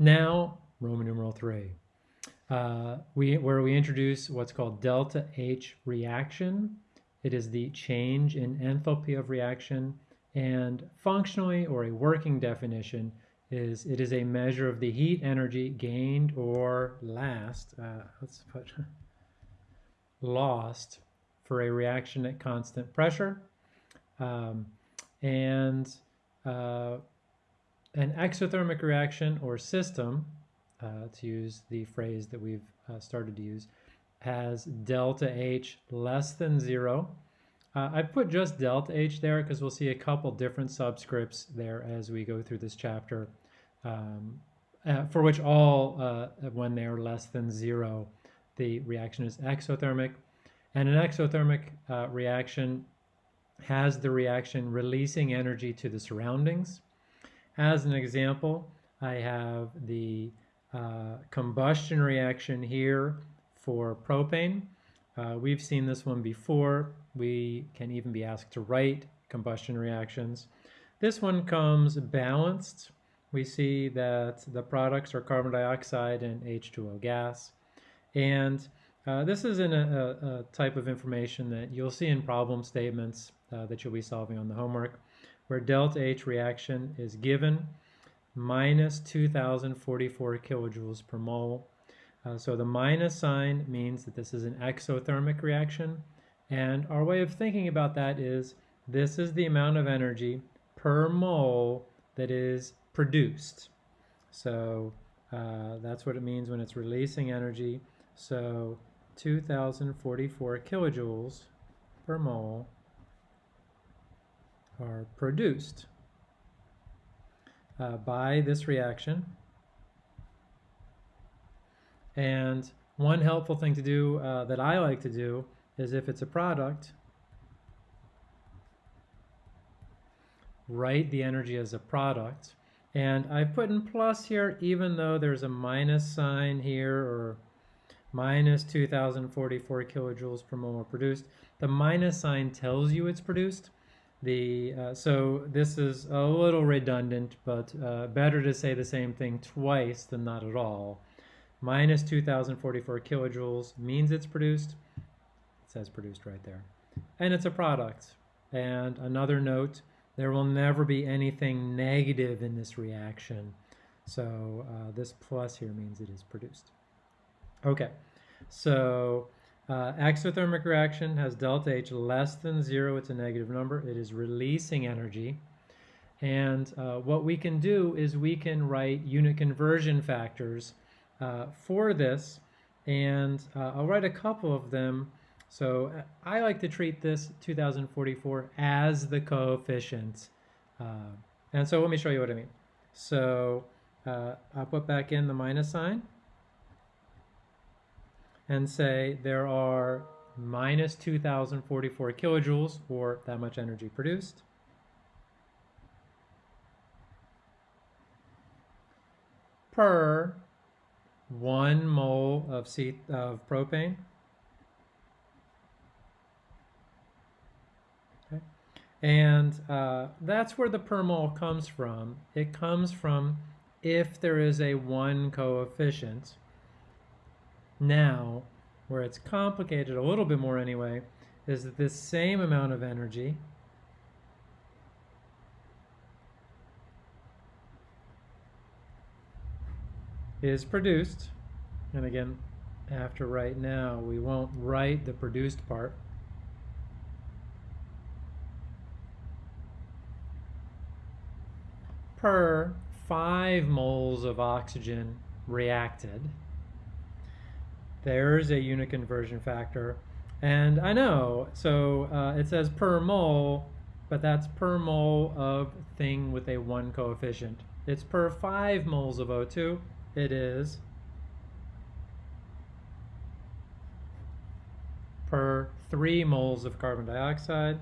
Now, Roman numeral three, uh, we, where we introduce what's called delta H reaction. It is the change in enthalpy of reaction and functionally or a working definition is it is a measure of the heat energy gained or last, uh, let's put lost for a reaction at constant pressure. Um, and uh, an exothermic reaction or system, uh, to use the phrase that we've uh, started to use, has delta H less than zero. Uh, I put just delta H there because we'll see a couple different subscripts there as we go through this chapter, um, uh, for which all, uh, when they are less than zero, the reaction is exothermic. And an exothermic uh, reaction has the reaction releasing energy to the surroundings. As an example, I have the uh, combustion reaction here for propane. Uh, we've seen this one before. We can even be asked to write combustion reactions. This one comes balanced. We see that the products are carbon dioxide and H2O gas. And uh, this is in a, a, type of information that you'll see in problem statements uh, that you'll be solving on the homework, where delta H reaction is given minus 2044 kilojoules per mole. Uh, so the minus sign means that this is an exothermic reaction. And our way of thinking about that is this is the amount of energy per mole that is produced. So uh, that's what it means when it's releasing energy. So 2044 kilojoules per mole are produced uh, by this reaction. And one helpful thing to do uh, that I like to do is if it's a product, write the energy as a product. And I've put in plus here even though there's a minus sign here or minus 2044 kilojoules per mole produced. The minus sign tells you it's produced. The uh, So this is a little redundant, but uh, better to say the same thing twice than not at all. Minus 2044 kilojoules means it's produced. It says produced right there. And it's a product. And another note, there will never be anything negative in this reaction. So uh, this plus here means it is produced. Okay, so uh, exothermic reaction has delta H less than zero, it's a negative number. It is releasing energy. And uh, what we can do is we can write unit conversion factors uh, for this. And uh, I'll write a couple of them. So uh, I like to treat this 2044 as the coefficient. Uh, and so let me show you what I mean. So I'll put back in the minus sign and say there are minus 2044 kilojoules or that much energy produced. per one mole of, C of propane. Okay. And uh, that's where the per mole comes from. It comes from if there is a one coefficient, now, where it's complicated a little bit more anyway, is that this same amount of energy is produced, and again, after right now, we won't write the produced part. per 5 moles of oxygen reacted there's a unit conversion factor. And I know, so uh, it says per mole, but that's per mole of thing with a 1 coefficient. It's per 5 moles of O2. It is per 3 moles of carbon dioxide.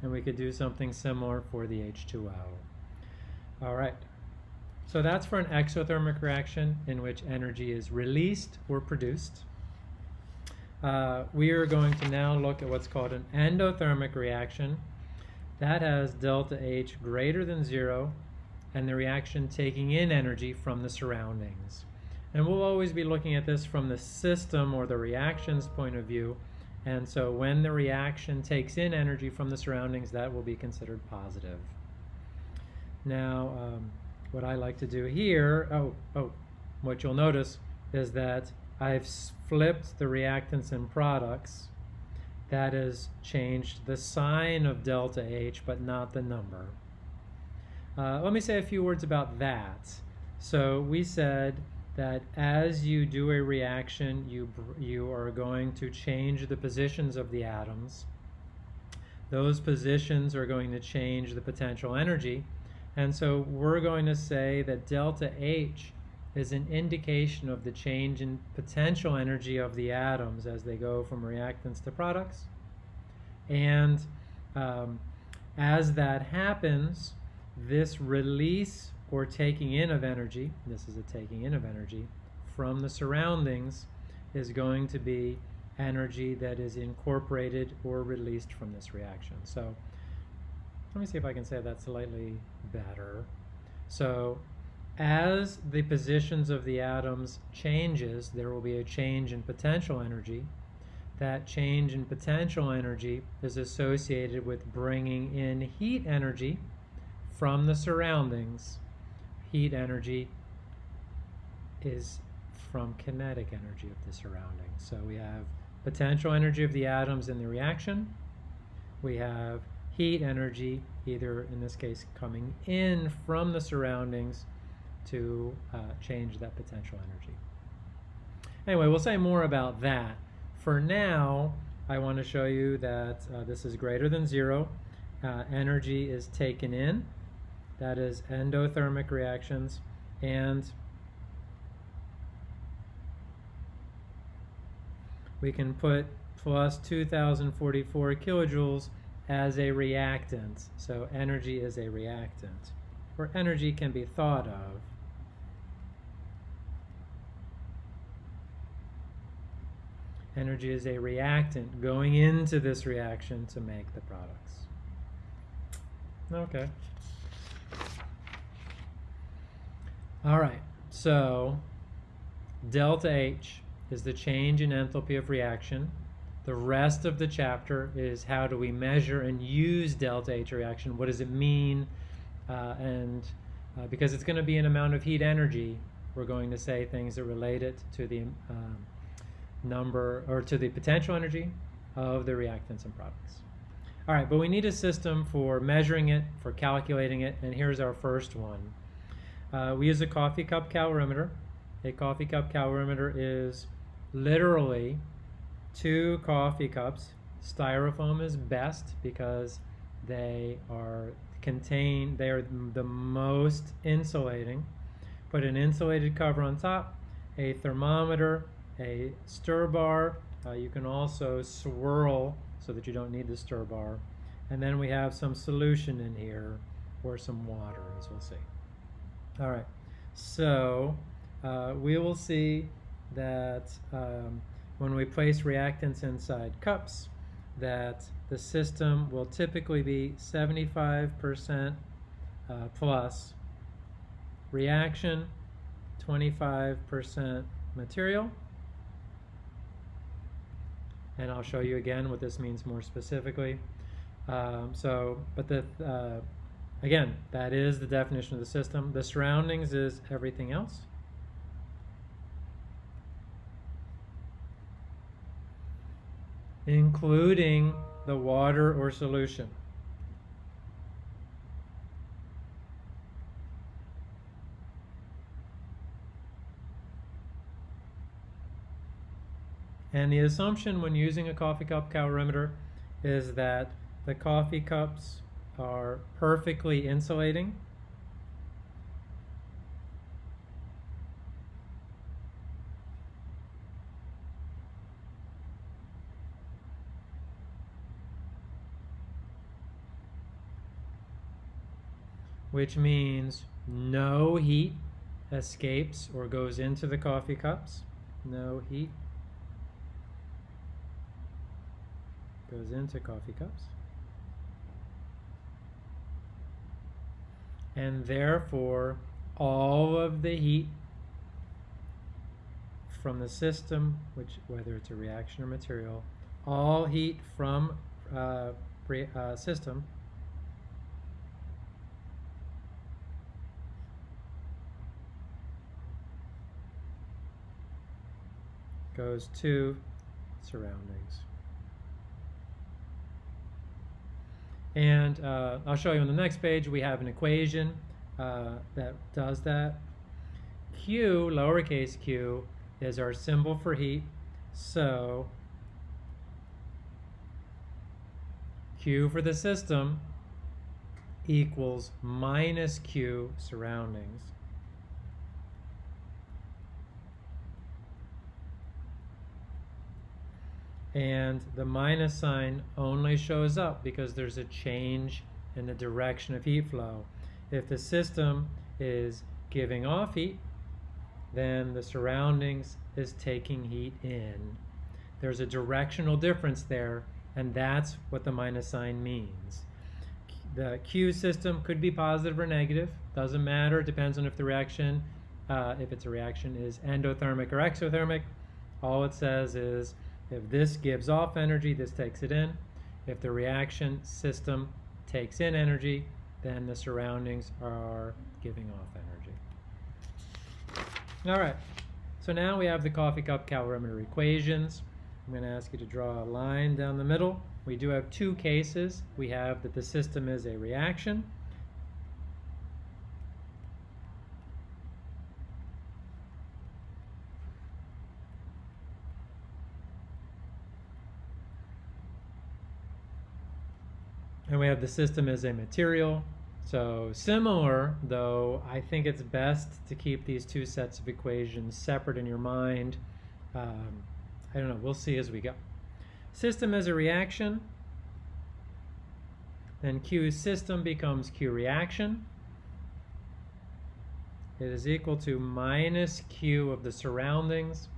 And we could do something similar for the H2O. All right. So that's for an exothermic reaction in which energy is released or produced. Uh, we are going to now look at what's called an endothermic reaction. That has delta H greater than zero and the reaction taking in energy from the surroundings. And we'll always be looking at this from the system or the reactions point of view. And so when the reaction takes in energy from the surroundings, that will be considered positive. Now, um, what I like to do here, oh, oh, what you'll notice is that I've flipped the reactants and products. That has changed the sign of delta H, but not the number. Uh, let me say a few words about that. So we said that as you do a reaction, you, you are going to change the positions of the atoms. Those positions are going to change the potential energy. And so we're going to say that delta H is an indication of the change in potential energy of the atoms as they go from reactants to products. And um, as that happens, this release or taking in of energy, this is a taking in of energy, from the surroundings is going to be energy that is incorporated or released from this reaction. So let me see if I can say that slightly better. So as the positions of the atoms changes, there will be a change in potential energy. That change in potential energy is associated with bringing in heat energy from the surroundings. Heat energy is from kinetic energy of the surroundings. So we have potential energy of the atoms in the reaction. We have heat energy, either in this case coming in from the surroundings to uh, change that potential energy. Anyway, we'll say more about that. For now, I want to show you that uh, this is greater than zero. Uh, energy is taken in. That is endothermic reactions. And we can put plus 2044 kilojoules as a reactant. So energy is a reactant. Or energy can be thought of Energy is a reactant going into this reaction to make the products. Okay. All right, so delta H is the change in enthalpy of reaction. The rest of the chapter is how do we measure and use delta H reaction? What does it mean? Uh, and uh, because it's going to be an amount of heat energy, we're going to say things that relate it to the um, number or to the potential energy of the reactants and products. All right, but we need a system for measuring it, for calculating it, and here's our first one. Uh, we use a coffee cup calorimeter. A coffee cup calorimeter is literally two coffee cups. Styrofoam is best because they are contain they are the most insulating. Put an insulated cover on top, a thermometer, a stir bar. Uh, you can also swirl so that you don't need the stir bar. And then we have some solution in here or some water, as we'll see. All right, so uh, we will see that um, when we place reactants inside cups, that the system will typically be 75% uh, plus reaction, 25% material, and I'll show you again what this means more specifically. Um, so, but the, uh, again, that is the definition of the system. The surroundings is everything else. Including the water or solution. And the assumption when using a coffee cup calorimeter is that the coffee cups are perfectly insulating. Which means no heat escapes or goes into the coffee cups. No heat goes into coffee cups. and therefore all of the heat from the system, which whether it's a reaction or material, all heat from uh, uh, system goes to surroundings. And uh, I'll show you on the next page, we have an equation uh, that does that. Q, lowercase q, is our symbol for heat. So Q for the system equals minus Q surroundings. And the minus sign only shows up because there's a change in the direction of heat flow. If the system is giving off heat, then the surroundings is taking heat in. There's a directional difference there, and that's what the minus sign means. The Q system could be positive or negative, doesn't matter, it depends on if the reaction, uh, if it's a reaction is endothermic or exothermic. All it says is if this gives off energy, this takes it in. If the reaction system takes in energy, then the surroundings are giving off energy. All right, so now we have the coffee cup calorimeter equations. I'm going to ask you to draw a line down the middle. We do have two cases. We have that the system is a reaction. We have the system as a material. So similar, though, I think it's best to keep these two sets of equations separate in your mind. Um, I don't know, we'll see as we go. System as a reaction, then Q system becomes Q reaction. It is equal to minus Q of the surroundings.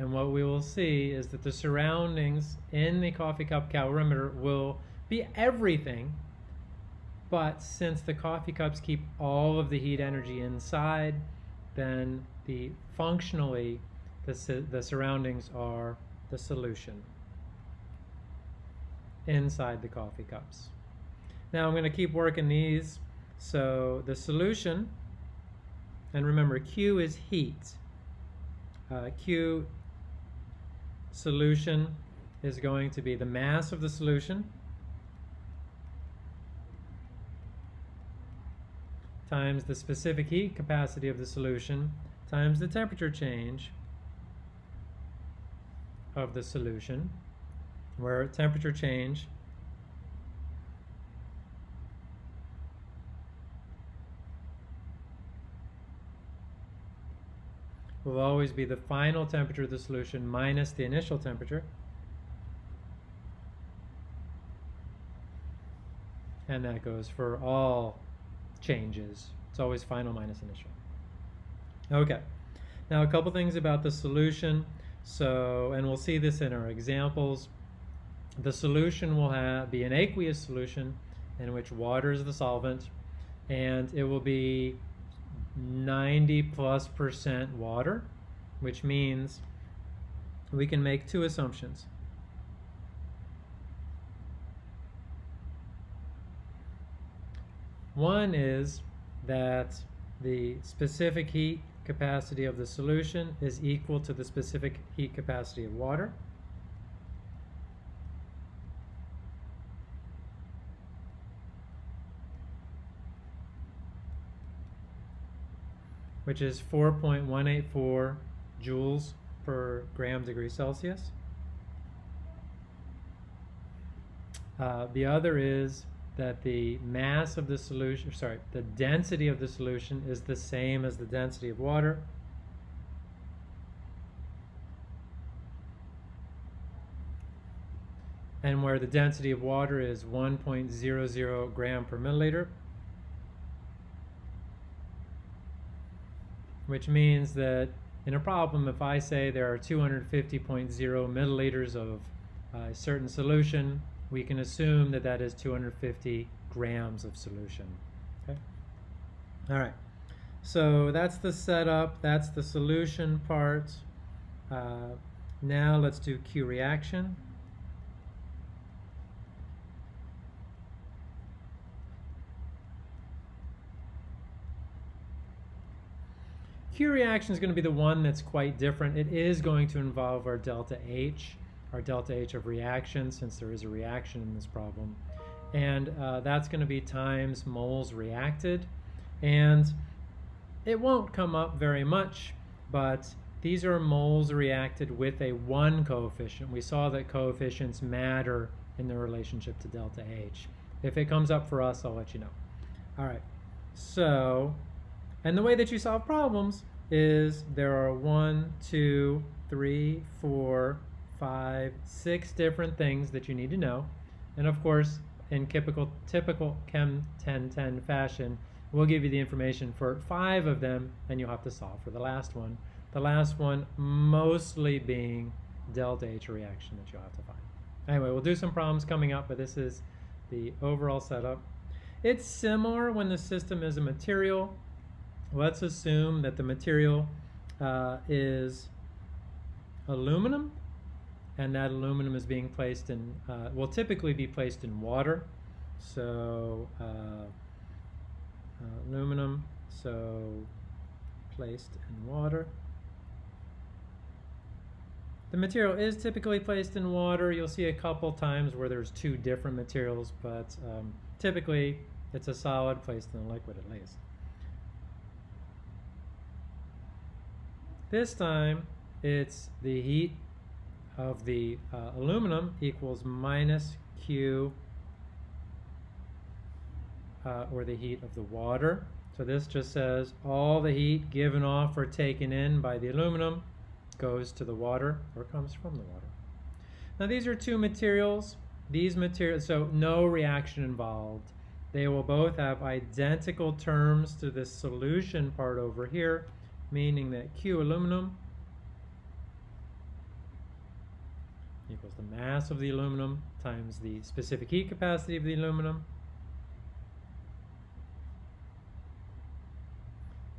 And what we will see is that the surroundings in the coffee cup calorimeter will be everything. But since the coffee cups keep all of the heat energy inside, then the functionally the, the surroundings are the solution inside the coffee cups. Now I'm going to keep working these. So the solution, and remember Q is heat. Uh, Q solution is going to be the mass of the solution times the specific heat capacity of the solution times the temperature change of the solution where temperature change will always be the final temperature of the solution minus the initial temperature. And that goes for all changes. It's always final minus initial. Okay, now a couple things about the solution. So, and we'll see this in our examples. The solution will have, be an aqueous solution in which water is the solvent, and it will be 90 plus percent water, which means we can make two assumptions. One is that the specific heat capacity of the solution is equal to the specific heat capacity of water. which is 4.184 joules per gram degree Celsius. Uh, the other is that the mass of the solution, sorry, the density of the solution is the same as the density of water. And where the density of water is 1.00 gram per milliliter, which means that in a problem, if I say there are 250.0 milliliters of a certain solution, we can assume that that is 250 grams of solution. Okay? All right. So that's the setup. That's the solution part. Uh, now let's do Q reaction. Q reaction is going to be the one that's quite different. It is going to involve our delta H, our delta H of reaction, since there is a reaction in this problem. And uh, that's going to be times moles reacted. And it won't come up very much, but these are moles reacted with a 1 coefficient. We saw that coefficients matter in the relationship to delta H. If it comes up for us, I'll let you know. All right, so, and the way that you solve problems is there are one, two, three, four, five, six different things that you need to know. And of course, in typical, typical Chem 1010 fashion, we'll give you the information for five of them, and you'll have to solve for the last one. The last one mostly being delta H reaction that you'll have to find. Anyway, we'll do some problems coming up, but this is the overall setup. It's similar when the system is a material. Let's assume that the material uh, is aluminum, and that aluminum is being placed in, uh, will typically be placed in water. So uh, uh, aluminum, so placed in water. The material is typically placed in water. You'll see a couple times where there's two different materials, but um, typically it's a solid placed in a liquid at least. This time it's the heat of the uh, aluminum equals minus Q uh, or the heat of the water. So this just says all the heat given off or taken in by the aluminum goes to the water or comes from the water. Now these are two materials. These materials, so no reaction involved. They will both have identical terms to this solution part over here, meaning that Q aluminum equals the mass of the aluminum times the specific heat capacity of the aluminum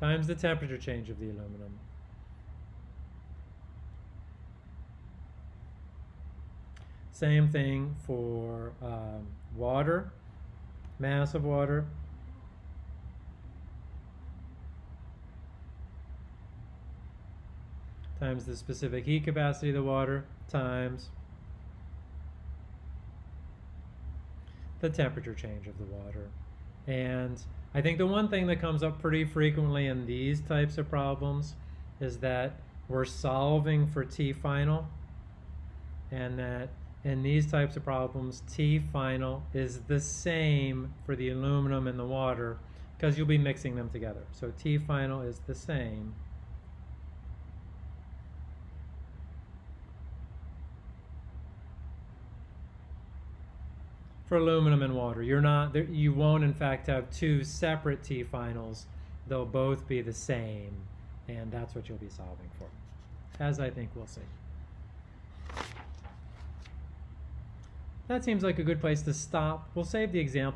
times the temperature change of the aluminum. Same thing for um, water, mass of water. times the specific heat capacity of the water times the temperature change of the water. And I think the one thing that comes up pretty frequently in these types of problems is that we're solving for T final and that in these types of problems T final is the same for the aluminum and the water because you'll be mixing them together. So T final is the same for aluminum and water. You're not, you won't in fact have two separate T finals. They'll both be the same, and that's what you'll be solving for, as I think we'll see. That seems like a good place to stop. We'll save the example.